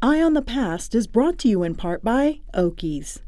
Eye on the Past is brought to you in part by Oakey's.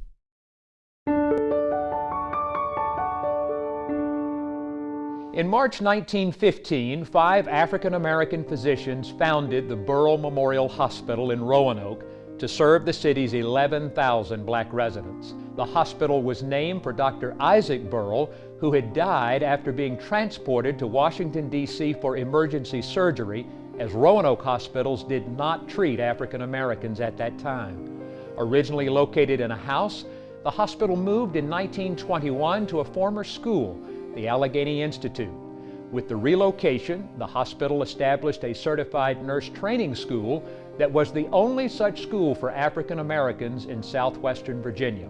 In March 1915, five African American physicians founded the Burrell Memorial Hospital in Roanoke to serve the city's 11,000 black residents. The hospital was named for Dr. Isaac Burrell, who had died after being transported to Washington, D.C. for emergency surgery, as Roanoke hospitals did not treat African Americans at that time. Originally located in a house, the hospital moved in 1921 to a former school the Allegheny Institute. With the relocation, the hospital established a certified nurse training school that was the only such school for African Americans in southwestern Virginia.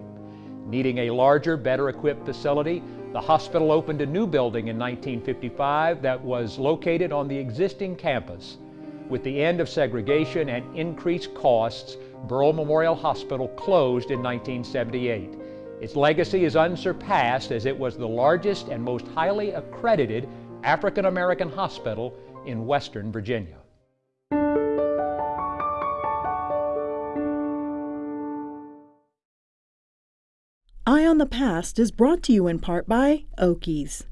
Needing a larger, better equipped facility, the hospital opened a new building in 1955 that was located on the existing campus. With the end of segregation and increased costs, Burrell Memorial Hospital closed in 1978. Its legacy is unsurpassed as it was the largest and most highly accredited African American hospital in Western Virginia. Eye on the Past is brought to you in part by Oakey's.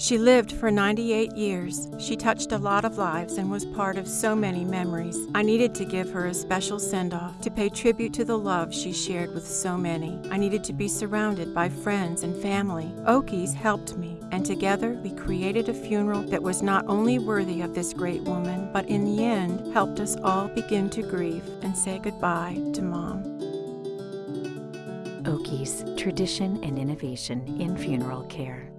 She lived for 98 years. She touched a lot of lives and was part of so many memories. I needed to give her a special send off to pay tribute to the love she shared with so many. I needed to be surrounded by friends and family. Oakey's helped me, and together we created a funeral that was not only worthy of this great woman, but in the end helped us all begin to grieve and say goodbye to Mom. Oakey's, tradition and innovation in funeral care.